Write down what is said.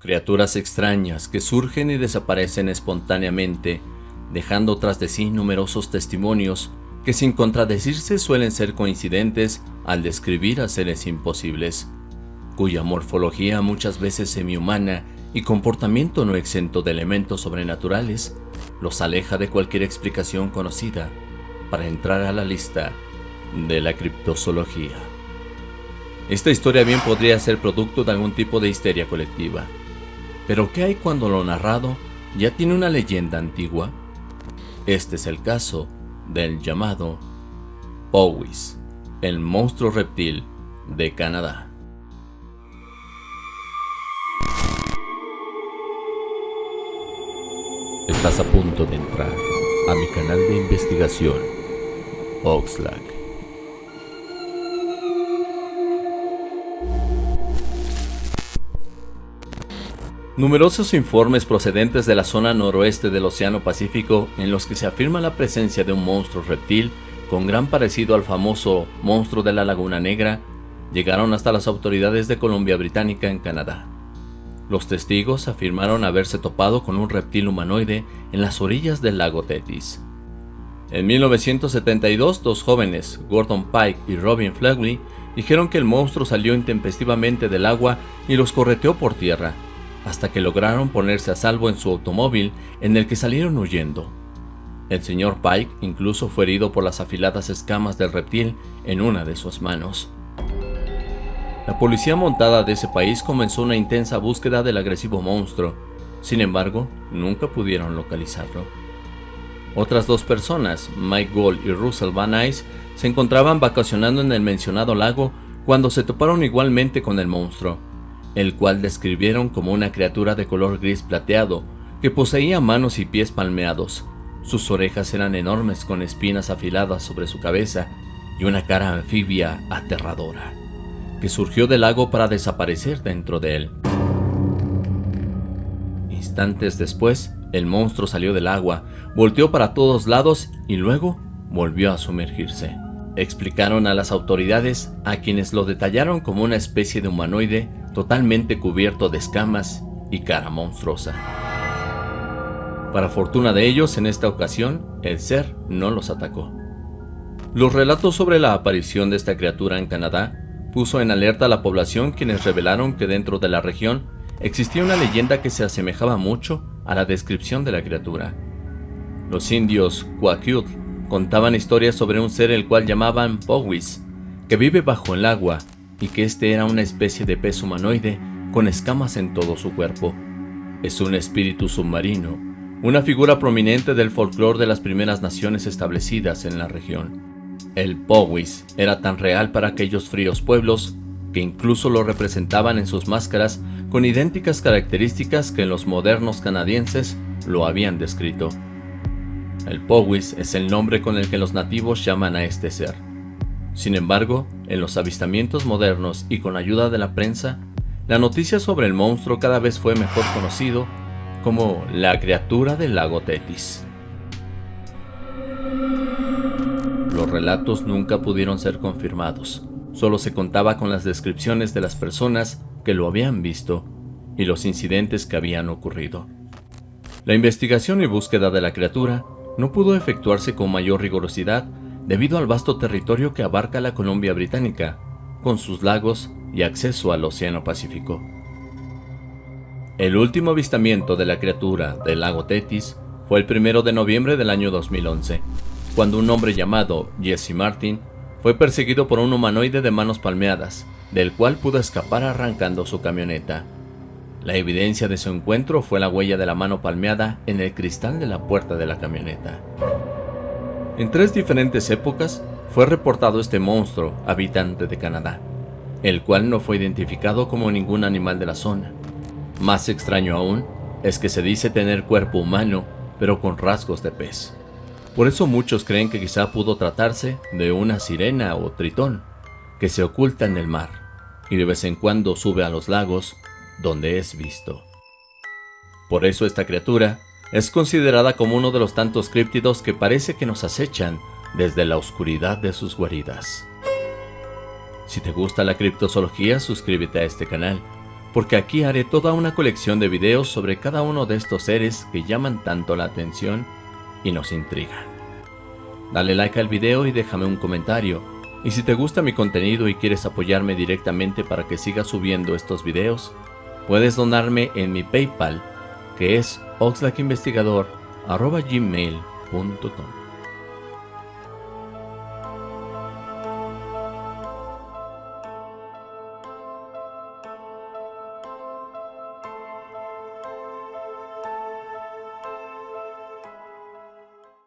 Criaturas extrañas que surgen y desaparecen espontáneamente, dejando tras de sí numerosos testimonios que sin contradecirse suelen ser coincidentes al describir a seres imposibles, cuya morfología muchas veces semihumana y comportamiento no exento de elementos sobrenaturales los aleja de cualquier explicación conocida para entrar a la lista de la criptozoología. Esta historia bien podría ser producto de algún tipo de histeria colectiva. Pero ¿qué hay cuando lo narrado ya tiene una leyenda antigua? Este es el caso del llamado Powys, el monstruo reptil de Canadá. Estás a punto de entrar a mi canal de investigación, Oxlack. Numerosos informes procedentes de la zona noroeste del Océano Pacífico en los que se afirma la presencia de un monstruo reptil con gran parecido al famoso monstruo de la Laguna Negra llegaron hasta las autoridades de Columbia Británica en Canadá. Los testigos afirmaron haberse topado con un reptil humanoide en las orillas del lago Tetis. En 1972, dos jóvenes, Gordon Pike y Robin Flegley, dijeron que el monstruo salió intempestivamente del agua y los correteó por tierra, hasta que lograron ponerse a salvo en su automóvil en el que salieron huyendo. El señor Pike incluso fue herido por las afiladas escamas del reptil en una de sus manos. La policía montada de ese país comenzó una intensa búsqueda del agresivo monstruo, sin embargo, nunca pudieron localizarlo. Otras dos personas, Mike Gold y Russell Van Nuys, se encontraban vacacionando en el mencionado lago cuando se toparon igualmente con el monstruo, el cual describieron como una criatura de color gris plateado que poseía manos y pies palmeados. Sus orejas eran enormes con espinas afiladas sobre su cabeza y una cara anfibia aterradora que surgió del lago para desaparecer dentro de él. Instantes después, el monstruo salió del agua, volteó para todos lados y luego volvió a sumergirse. Explicaron a las autoridades, a quienes lo detallaron como una especie de humanoide totalmente cubierto de escamas y cara monstruosa. Para fortuna de ellos, en esta ocasión, el ser no los atacó. Los relatos sobre la aparición de esta criatura en Canadá puso en alerta a la población quienes revelaron que dentro de la región existía una leyenda que se asemejaba mucho a la descripción de la criatura. Los indios Kwakiut contaban historias sobre un ser el cual llamaban Powis, que vive bajo el agua y que este era una especie de pez humanoide con escamas en todo su cuerpo. Es un espíritu submarino, una figura prominente del folclore de las primeras naciones establecidas en la región. El Powys era tan real para aquellos fríos pueblos que incluso lo representaban en sus máscaras con idénticas características que los modernos canadienses lo habían descrito. El Powys es el nombre con el que los nativos llaman a este ser. Sin embargo, en los avistamientos modernos y con ayuda de la prensa, la noticia sobre el monstruo cada vez fue mejor conocido como la criatura del lago Tetis. Los relatos nunca pudieron ser confirmados, solo se contaba con las descripciones de las personas que lo habían visto y los incidentes que habían ocurrido. La investigación y búsqueda de la criatura no pudo efectuarse con mayor rigurosidad debido al vasto territorio que abarca la Columbia Británica, con sus lagos y acceso al Océano Pacífico. El último avistamiento de la criatura del lago Tetis fue el 1 de noviembre del año 2011, cuando un hombre llamado Jesse Martin fue perseguido por un humanoide de manos palmeadas, del cual pudo escapar arrancando su camioneta. La evidencia de su encuentro fue la huella de la mano palmeada en el cristal de la puerta de la camioneta. En tres diferentes épocas fue reportado este monstruo habitante de Canadá, el cual no fue identificado como ningún animal de la zona. Más extraño aún es que se dice tener cuerpo humano, pero con rasgos de pez. Por eso muchos creen que quizá pudo tratarse de una sirena o tritón, que se oculta en el mar, y de vez en cuando sube a los lagos, donde es visto. Por eso esta criatura es considerada como uno de los tantos críptidos que parece que nos acechan desde la oscuridad de sus guaridas. Si te gusta la criptozoología, suscríbete a este canal porque aquí haré toda una colección de videos sobre cada uno de estos seres que llaman tanto la atención y nos intrigan. Dale like al video y déjame un comentario, y si te gusta mi contenido y quieres apoyarme directamente para que siga subiendo estos videos, puedes donarme en mi Paypal, que es oxlackinvestigador.gmail.com